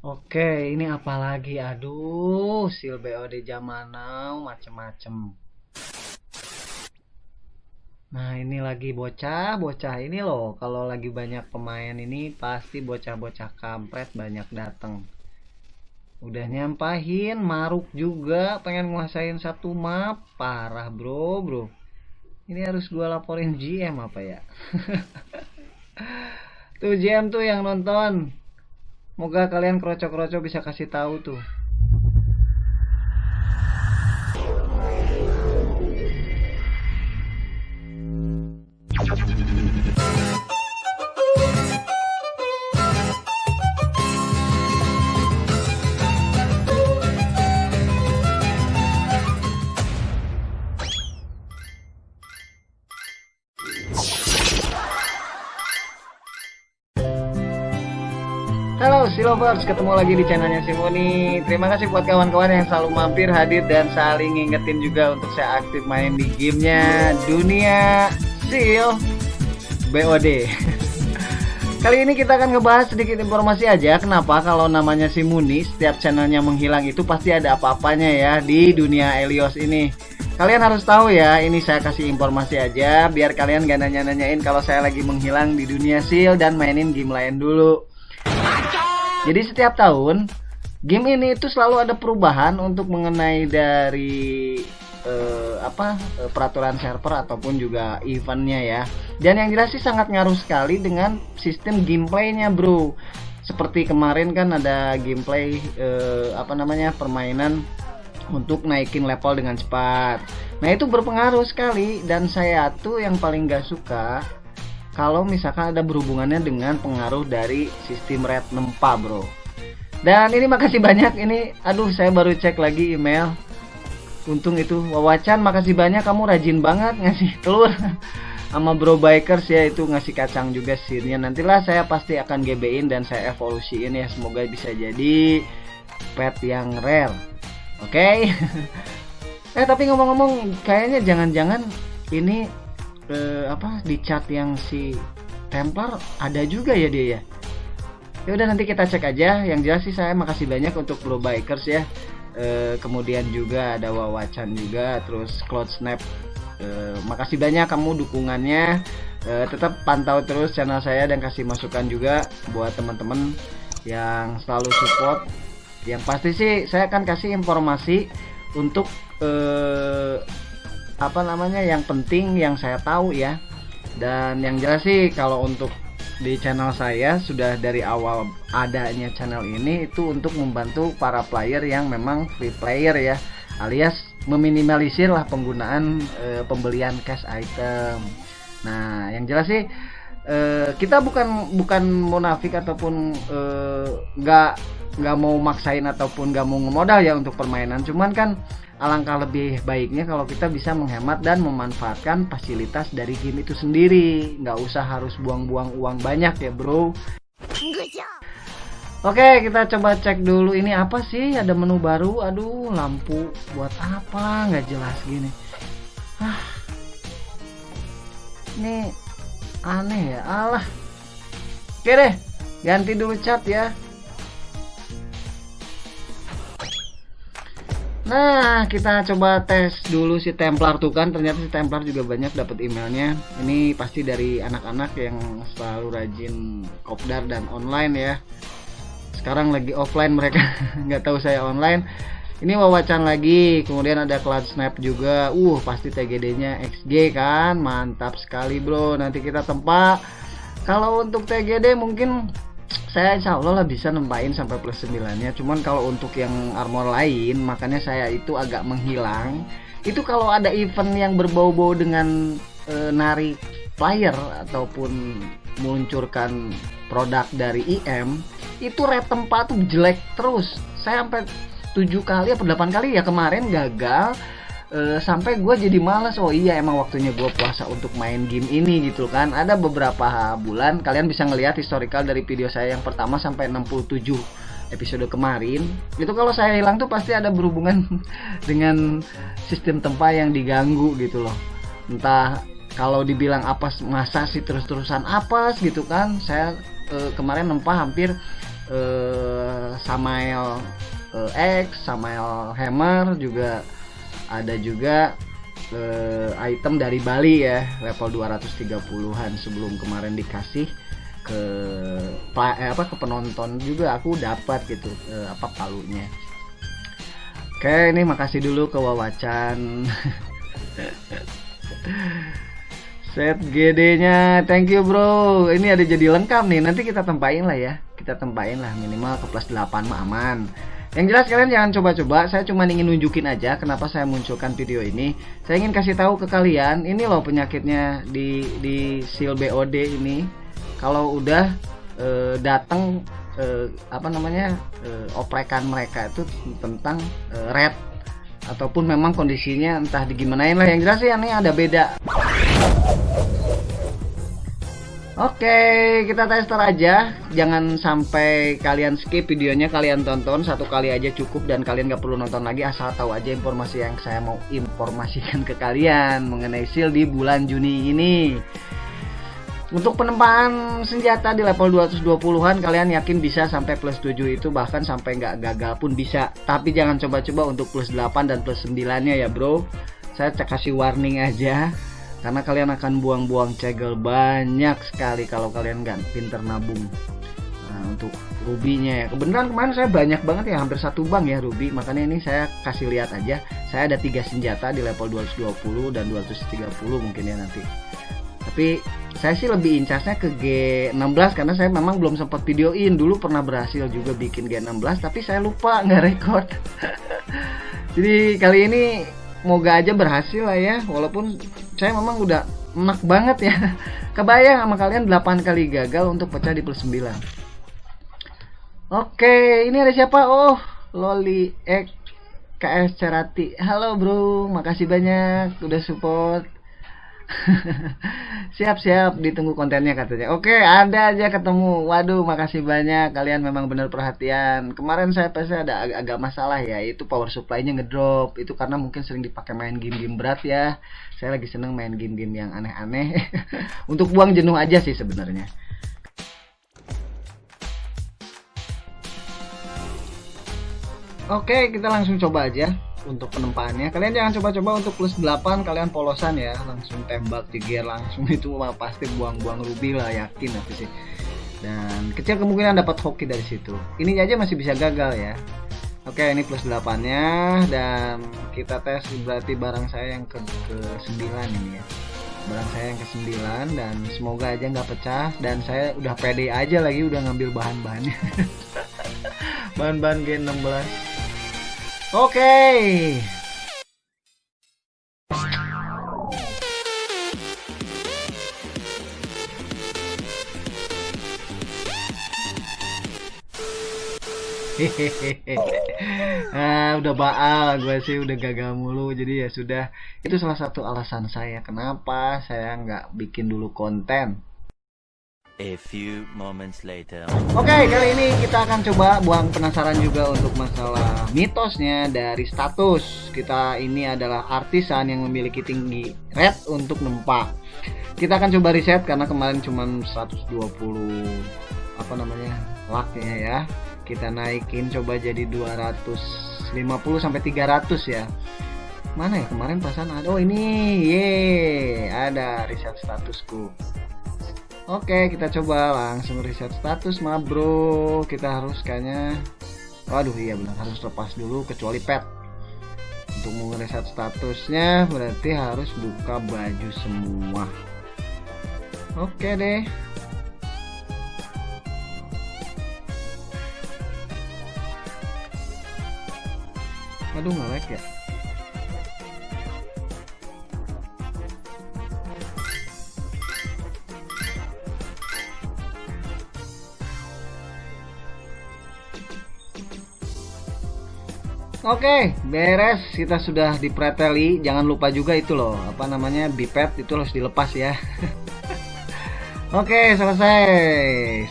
Oke, ini apa lagi? Aduh, sil BOD zaman now macem-macem. Nah, ini lagi bocah-bocah ini loh. Kalau lagi banyak pemain ini pasti bocah-bocah kampret banyak dateng. Udah nyampahin, maruk juga, pengen nguasain satu map. Parah bro, bro. Ini harus gua laporin GM apa ya? tuh GM tuh yang nonton. Moga kalian kroco-kroco bisa kasih tahu tuh. Halo Silovers, ketemu lagi di channelnya Simoni Terima kasih buat kawan-kawan yang selalu mampir, hadir, dan saling ngingetin juga untuk saya aktif main di gamenya Dunia Sil BOD Kali ini kita akan ngebahas sedikit informasi aja. Kenapa? Kalau namanya Simoni, setiap channelnya menghilang itu pasti ada apa-apanya ya di dunia Elios ini. Kalian harus tahu ya, ini saya kasih informasi aja Biar kalian gak nanya-nanyain kalau saya lagi menghilang di dunia Sil dan mainin game lain dulu jadi setiap tahun game ini itu selalu ada perubahan untuk mengenai dari eh, apa eh, peraturan server ataupun juga eventnya ya. Dan yang jelas sih sangat ngaruh sekali dengan sistem gameplaynya bro. Seperti kemarin kan ada gameplay eh, apa namanya permainan untuk naikin level dengan cepat. Nah itu berpengaruh sekali dan saya tuh yang paling gak suka kalau misalkan ada berhubungannya dengan pengaruh dari sistem red nempa bro. Dan ini makasih banyak. Ini aduh saya baru cek lagi email. Untung itu wawacan makasih banyak. Kamu rajin banget ngasih telur sama bro bikers ya. Itu ngasih kacang juga sirnya nantilah saya pasti akan GB-in dan saya evolusiin ya. Semoga bisa jadi pet yang rare. Oke? Okay? eh tapi ngomong-ngomong kayaknya jangan-jangan ini eh, apa di chat yang si Templar ada juga ya dia ya? Ya udah nanti kita cek aja. Yang jelas sih saya makasih banyak untuk Blue Bikers ya. E, kemudian juga ada Wawacan juga terus Cloud Snap. E, makasih banyak kamu dukungannya. E, tetap pantau terus channel saya dan kasih masukan juga buat teman-teman yang selalu support. Yang pasti sih saya akan kasih informasi untuk apa namanya yang penting yang saya tahu ya. Dan yang jelas sih kalau untuk di channel saya sudah dari awal adanya channel ini itu untuk membantu para player yang memang free player ya. Alias meminimalisir lah penggunaan e, pembelian cash item. Nah yang jelas sih e, kita bukan bukan munafik ataupun nggak e, nggak mau maksain ataupun nggak mau ngemodal ya untuk permainan. Cuman kan alangkah lebih baiknya kalau kita bisa menghemat dan memanfaatkan fasilitas dari game itu sendiri. Nggak usah harus buang-buang uang banyak ya bro. Oke kita coba cek dulu ini apa sih? Ada menu baru. Aduh lampu buat apa? Nggak jelas gini. Ah. Ini aneh ya Allah oke deh ganti dulu cat ya Nah, kita coba tes dulu si Templar tuh kan. Ternyata si Templar juga banyak dapat emailnya. Ini pasti dari anak-anak yang selalu rajin kopdar dan online ya. Sekarang lagi offline mereka, nggak tahu saya online. Ini wawacan lagi, kemudian ada Cloud Snap juga. Uh, pasti TGD-nya XG kan. Mantap sekali, Bro. Nanti kita tempat. Kalau untuk TGD mungkin saya insya Allah lah bisa nempain sampai plus 9 nya cuman kalau untuk yang armor lain makanya saya itu agak menghilang itu kalau ada event yang berbau-bau dengan e, narik player ataupun meluncurkan produk dari IM itu rate tempat tuh jelek terus saya sampai 7 kali atau 8 kali ya kemarin gagal uh, sampai gue jadi males. Oh iya emang waktunya gue puasa untuk main game ini gitu kan. Ada beberapa bulan kalian bisa ngelihat historical dari video saya yang pertama sampai 67 episode kemarin. Itu kalau saya hilang tuh pasti ada berhubungan dengan sistem tempat yang diganggu gitu loh. Entah kalau dibilang apa masa sih terus-terusan apa gitu kan. Saya e, kemarin nempah hampir uh, Samael uh, X Samael Hammer juga. Ada juga uh, item dari Bali ya level 230-an sebelum kemarin dikasih ke eh, apa ke penonton juga. Aku dapat gitu eh, apa palunya. Oke ini makasih dulu ke Wawacan. Set GD nya thank you bro. Ini ada jadi lengkap nih. Nanti kita tempain lah ya. Kita tempain lah minimal ke plus 8 mah aman yang jelas kalian jangan coba-coba, saya cuma ingin nunjukin aja kenapa saya munculkan video ini. Saya ingin kasih tahu ke kalian, ini loh penyakitnya di di seal BOD ini. Kalau udah e, datang e, apa namanya e, oprekan mereka itu tentang e, red. Ataupun memang kondisinya entah digimanain lah. Yang jelas ya ini ada beda Oke, kita tester aja. Jangan sampai kalian skip videonya, kalian tonton satu kali aja cukup dan kalian gak perlu nonton lagi asal tahu aja informasi yang saya mau informasikan ke kalian mengenai seal di bulan Juni ini. Untuk penempaan senjata di level 220-an kalian yakin bisa sampai plus 7 itu bahkan sampai nggak gagal pun bisa. Tapi jangan coba-coba untuk plus 8 dan plus 9-nya ya bro. Saya kasih warning aja karena kalian akan buang-buang cegel banyak sekali kalau kalian nggak pinter nabung. Nah, untuk rubinya ya. Kebenaran kemarin saya banyak banget ya, hampir satu bang ya ruby. Makanya ini saya kasih lihat aja. Saya ada tiga senjata di level 220 dan 230 mungkin ya nanti. Tapi saya sih lebih incasnya ke G16 karena saya memang belum sempat videoin dulu pernah berhasil juga bikin G16 tapi saya lupa nggak record jadi kali ini moga aja berhasil lah ya walaupun saya memang udah enak banget ya. Kebayang sama kalian 8 kali gagal untuk pecah di plus 9 oke ini ada siapa? Oh Loli X KS Cerati. Halo bro. Makasih banyak udah support Siap-siap ditunggu kontennya katanya. Oke, ada aja ketemu. Waduh, makasih banyak. Kalian memang benar perhatian. Kemarin saya pasti ada ag agak masalah ya, itu power supply-nya ngedrop. Itu karena mungkin sering dipakai main game-game berat ya. Saya lagi seneng main game-game yang aneh-aneh. Untuk buang jenuh aja sih sebenarnya. Oke, kita langsung coba aja untuk penempaannya kalian jangan coba-coba untuk plus 8 kalian polosan ya. Langsung tembak di gear langsung. Itu mah pasti buang-buang ruby lah yakin aku sih. Dan kecil kemungkinan dapat hoki dari situ. Ini aja masih bisa gagal ya. Oke ini plus 8 nya dan kita tes berarti barang saya yang ke, ke 9 ini ya. Barang saya yang ke 9 dan semoga aja nggak pecah. Dan saya udah pede aja lagi udah ngambil bahan-bahannya. Bahan-bahan G16 Oke. Okay. ah, udah baal gue sih udah gagal mulu jadi ya sudah itu salah satu alasan saya kenapa saya nggak bikin dulu konten A few moments later. Oke, okay, kali ini kita akan coba buang penasaran juga untuk masalah mitosnya dari status. Kita ini adalah artisan yang memiliki tinggi red untuk nempak. Kita akan coba reset karena kemarin cuma 120 apa namanya? laknya ya. Kita naikin coba jadi 250 sampai 300 ya. Mana ya kemarin pasan ada? Oh ini, ye, ada reset statusku. Oke kita coba langsung reset status mah bro. Kita harus kayaknya waduh iya benar harus lepas dulu kecuali pet. Untuk mereset statusnya berarti harus buka baju semua. Oke deh. Aduh ngelek ya Oke, beres. Kita sudah dipreteli. Jangan lupa juga itu loh, apa namanya bipet itu harus dilepas ya. Oke, selesai.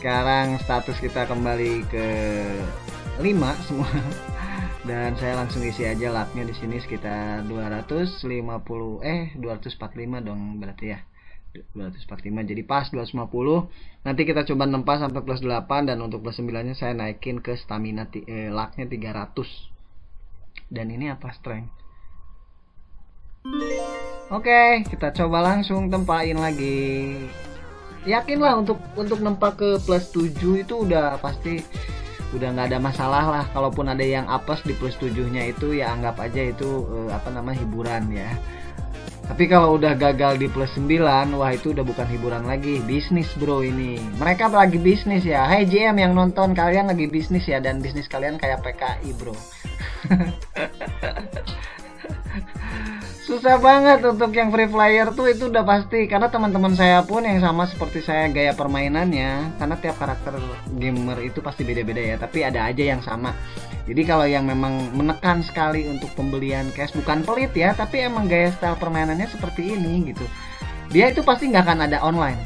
Sekarang status kita kembali ke 5 semua. Dan saya langsung isi aja lapnya di sini sekitar 250 eh 245 dong berarti ya. 245 jadi pas 250 nanti kita coba nempas sampai plus 8 dan untuk plus 9 nya saya naikin ke stamina eh, lucknya 300 dan ini apa strength? Oke kita coba langsung tempain lagi. Yakinlah untuk untuk nempa ke plus 7 itu udah pasti udah nggak ada masalah lah. Kalaupun ada yang apes di plus 7 nya itu ya anggap aja itu eh, apa nama hiburan ya tapi kalau udah gagal di plus 9, wah itu udah bukan hiburan lagi, bisnis bro ini. Mereka lagi bisnis ya. Hai GM yang nonton, kalian lagi bisnis ya dan bisnis kalian kayak PKI bro. susah banget untuk yang free flyer tuh itu udah pasti karena teman-teman saya pun yang sama seperti saya gaya permainannya karena tiap karakter gamer itu pasti beda-beda ya tapi ada aja yang sama jadi kalau yang memang menekan sekali untuk pembelian cash bukan pelit ya tapi emang gaya style permainannya seperti ini gitu. Dia itu pasti nggak akan ada online.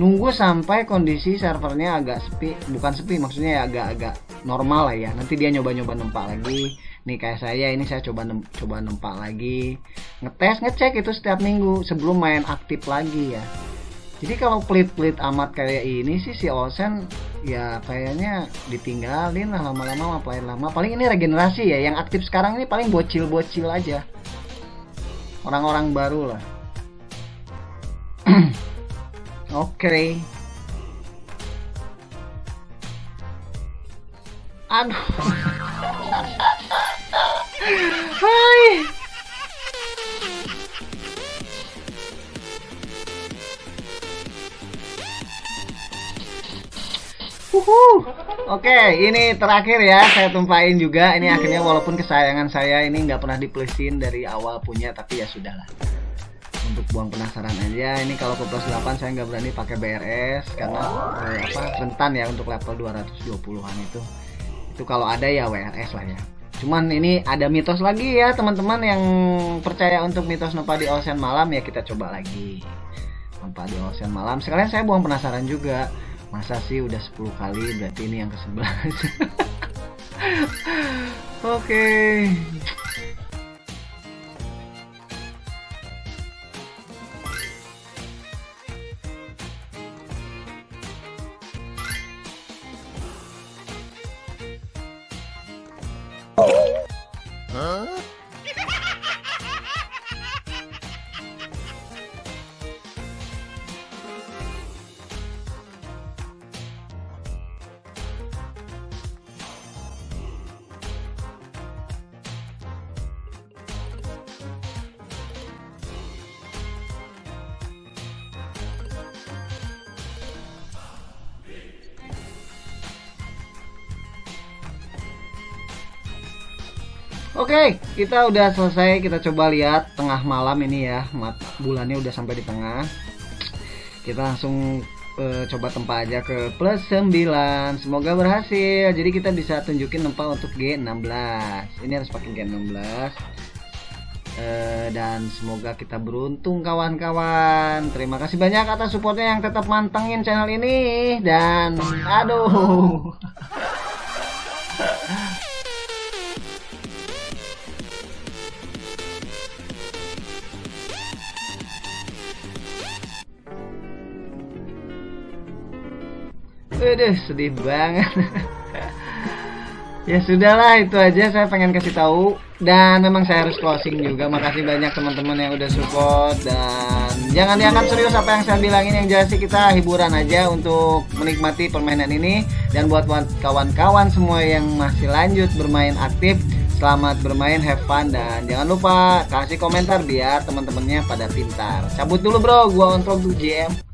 Nunggu sampai kondisi servernya agak sepi bukan sepi maksudnya ya agak-agak normal lah ya. Nanti dia nyoba-nyoba nempak lagi. Nih kayak saya ini saya coba nem coba nempak lagi. Ngetes ngecek itu setiap minggu sebelum main aktif lagi ya jadi kalau pelit-pelit amat kayak ini sih si Olsen ya kayaknya ditinggalin lah lama-lama main lama. Paling ini regenerasi ya yang aktif sekarang ini paling bocil-bocil aja. Orang-orang baru lah. Oke. Okay. aduh Oke, ini terakhir ya saya tumpahin juga. Ini akhirnya walaupun kesayangan saya ini nggak pernah diplesin dari awal punya, tapi ya sudahlah. Untuk buang penasaran aja. Ini kalau ke plus 8 saya nggak berani pakai BRS karena eh, apa rentan ya untuk level 220-an itu. Itu kalau ada ya WRS lah ya. Cuman ini ada mitos lagi ya teman-teman yang percaya untuk mitos Nopa di Ocean Malam ya kita coba lagi. Nopa di Ocean Malam. Sekalian saya buang penasaran juga. Masa sih udah 10 kali berarti ini yang ke-11. Oke. okay. Oke, kita udah selesai. Kita coba lihat tengah malam ini ya. Bulannya udah sampai di tengah. Kita langsung uh, coba tempat aja ke plus 9. Semoga berhasil. Jadi kita bisa tunjukin tempat untuk G16. Ini harus pakai G16. Uh, eh, dan semoga kita beruntung kawan-kawan. Terima kasih banyak atas supportnya yang tetap mantengin channel ini dan aduh. Aduh, sedih banget. ya sudahlah itu aja saya pengen kasih tahu dan memang saya harus closing juga. Makasih banyak teman-teman yang udah support dan jangan dianggap serius apa yang saya bilangin yang jelas sih kita hiburan aja untuk menikmati permainan ini dan buat kawan-kawan semua yang masih lanjut bermain aktif Selamat bermain, have fun dan jangan lupa kasih komentar biar teman-temannya pada pintar. Cabut dulu bro, gua on tuh GM.